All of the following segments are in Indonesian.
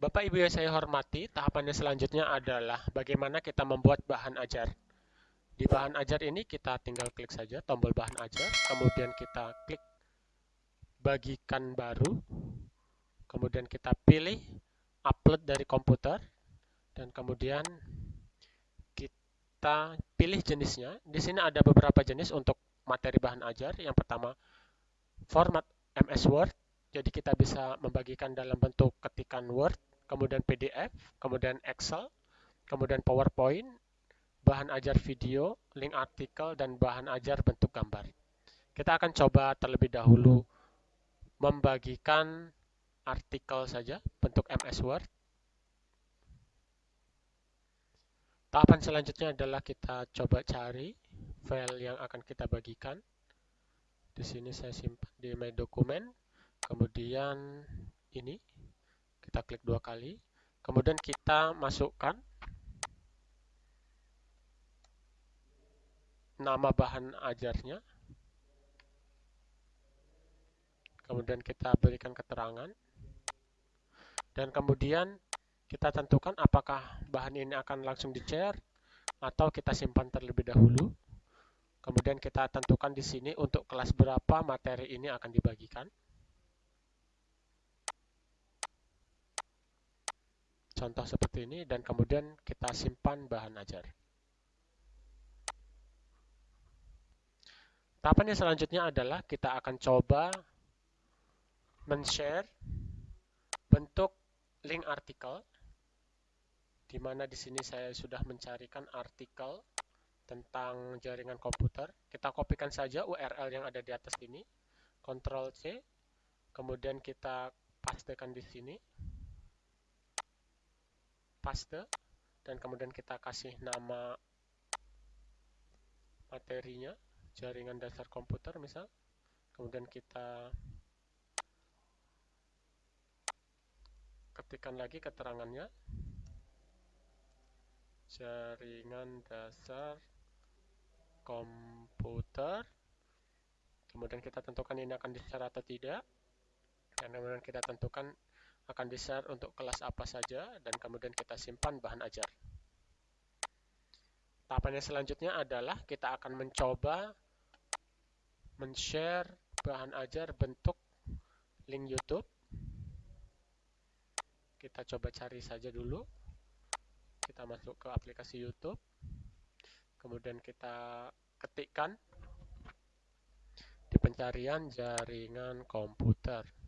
Bapak Ibu yang saya hormati, tahapannya selanjutnya adalah bagaimana kita membuat bahan ajar. Di bahan ajar ini kita tinggal klik saja tombol bahan ajar, kemudian kita klik bagikan baru, kemudian kita pilih upload dari komputer, dan kemudian kita pilih jenisnya. Di sini ada beberapa jenis untuk materi bahan ajar. Yang pertama, format MS Word. Jadi kita bisa membagikan dalam bentuk ketikan Word, kemudian PDF, kemudian Excel, kemudian PowerPoint, bahan ajar video, link artikel, dan bahan ajar bentuk gambar. Kita akan coba terlebih dahulu membagikan artikel saja bentuk MS Word. Tahapan selanjutnya adalah kita coba cari file yang akan kita bagikan. Di sini saya simpan di My Document, kemudian ini kita klik dua kali. Kemudian kita masukkan nama bahan ajarnya. Kemudian kita berikan keterangan. Dan kemudian kita tentukan apakah bahan ini akan langsung di-share atau kita simpan terlebih dahulu. Kemudian kita tentukan di sini untuk kelas berapa materi ini akan dibagikan contoh seperti ini dan kemudian kita simpan bahan ajar. Tahapan yang selanjutnya adalah kita akan coba men-share bentuk link artikel di mana di sini saya sudah mencarikan artikel tentang jaringan komputer. Kita kopikan saja URL yang ada di atas ini. Ctrl C. Kemudian kita pastekan di sini paste dan kemudian kita kasih nama materinya jaringan dasar komputer misal. Kemudian kita ketikkan lagi keterangannya. Jaringan dasar komputer. Kemudian kita tentukan ini akan di atau tidak. Dan kemudian kita tentukan akan di-share untuk kelas apa saja dan kemudian kita simpan bahan ajar. Tahapan yang selanjutnya adalah kita akan mencoba men-share bahan ajar bentuk link YouTube. Kita coba cari saja dulu. Kita masuk ke aplikasi YouTube. Kemudian kita ketikkan di pencarian jaringan komputer.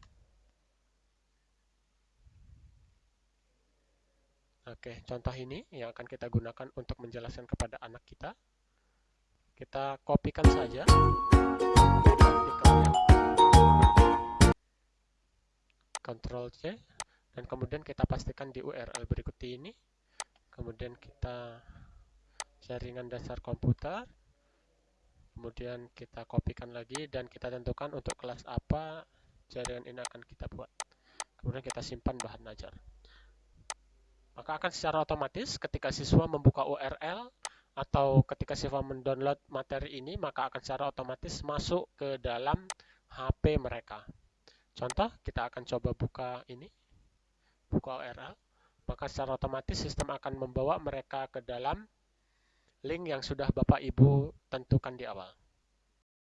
Oke, contoh ini yang akan kita gunakan untuk menjelaskan kepada anak kita. Kita kopikan saja Ctrl C dan kemudian kita pastikan di URL berikut ini. Kemudian kita jaringan dasar komputer. Kemudian kita kopikan lagi dan kita tentukan untuk kelas apa jaringan ini akan kita buat. Kemudian kita simpan bahan ajar maka akan secara otomatis ketika siswa membuka URL atau ketika siswa mendownload materi ini, maka akan secara otomatis masuk ke dalam HP mereka. Contoh, kita akan coba buka ini, buka URL, maka secara otomatis sistem akan membawa mereka ke dalam link yang sudah Bapak Ibu tentukan di awal.